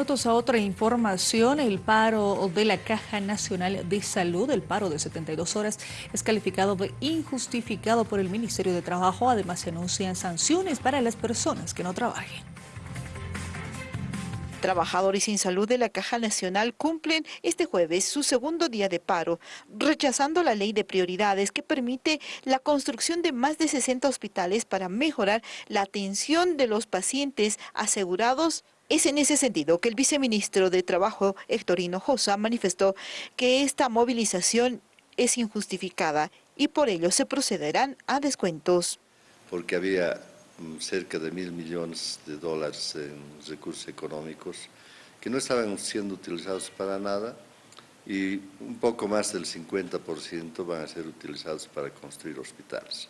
minutos a otra información, el paro de la Caja Nacional de Salud, el paro de 72 horas, es calificado de injustificado por el Ministerio de Trabajo. Además, se anuncian sanciones para las personas que no trabajen. Trabajadores sin salud de la Caja Nacional cumplen este jueves su segundo día de paro, rechazando la ley de prioridades que permite la construcción de más de 60 hospitales para mejorar la atención de los pacientes asegurados es en ese sentido que el viceministro de Trabajo, Héctor Hinojosa, manifestó que esta movilización es injustificada y por ello se procederán a descuentos. Porque había mm, cerca de mil millones de dólares en recursos económicos que no estaban siendo utilizados para nada y un poco más del 50% van a ser utilizados para construir hospitales.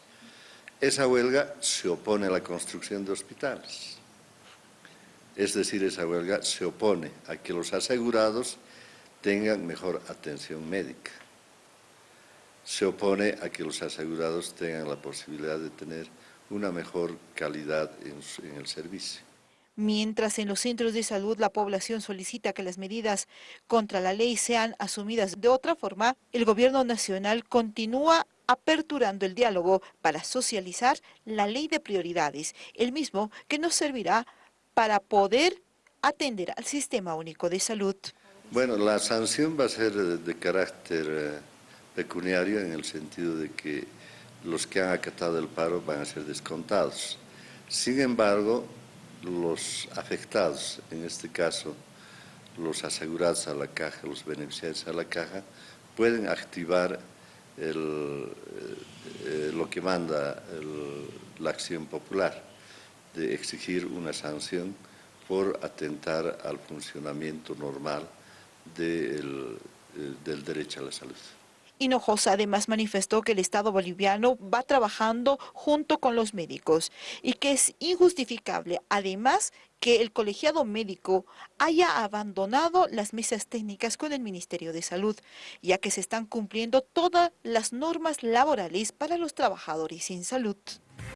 Esa huelga se opone a la construcción de hospitales. Es decir, esa huelga se opone a que los asegurados tengan mejor atención médica. Se opone a que los asegurados tengan la posibilidad de tener una mejor calidad en, el servicio. Mientras en los centros de salud la población solicita que las medidas contra la ley sean asumidas de otra forma, el gobierno nacional continúa aperturando el diálogo para socializar la ley de prioridades, el mismo que nos servirá para poder atender al Sistema Único de Salud. Bueno, la sanción va a ser de carácter eh, pecuniario en el sentido de que los que han acatado el paro van a ser descontados. Sin embargo, los afectados, en este caso los asegurados a la caja, los beneficiarios a la caja, pueden activar eh, eh, lo que manda la acción popular de exigir una sanción por atentar al funcionamiento normal del, eh, del derecho a la salud. Hinojosa además manifestó que el Estado boliviano va trabajando junto con los médicos y que es injustificable, además, que el colegiado médico haya abandonado las mesas técnicas con el Ministerio de Salud, ya que se están cumpliendo todas las normas laborales para los trabajadores sin salud.